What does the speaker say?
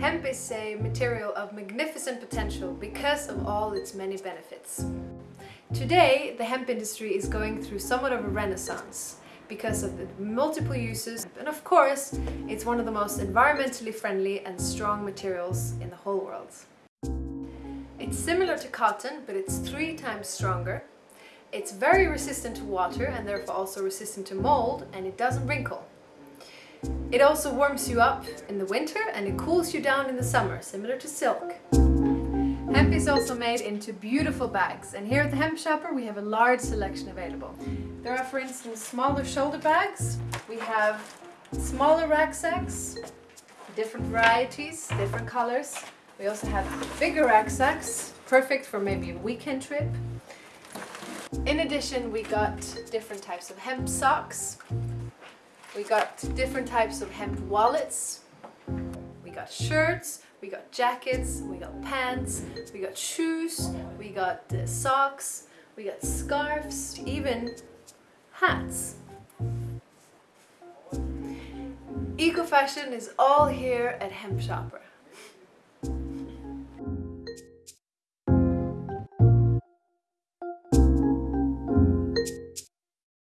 Hemp is a material of magnificent potential because of all its many benefits. Today, the hemp industry is going through somewhat of a renaissance because of the multiple uses and of course, it's one of the most environmentally friendly and strong materials in the whole world. It's similar to cotton, but it's three times stronger. It's very resistant to water and therefore also resistant to mold and it doesn't wrinkle. It also warms you up in the winter and it cools you down in the summer, similar to silk. Hemp is also made into beautiful bags and here at the Hemp Shopper we have a large selection available. There are for instance smaller shoulder bags, we have smaller rucksacks, different varieties, different colors. We also have bigger rucksacks, perfect for maybe a weekend trip. In addition we got different types of hemp socks, we got different types of hemp wallets, we got shirts, we got jackets, we got pants, we got shoes, we got uh, socks, we got scarves, even hats. Eco fashion is all here at Hemp Shopper.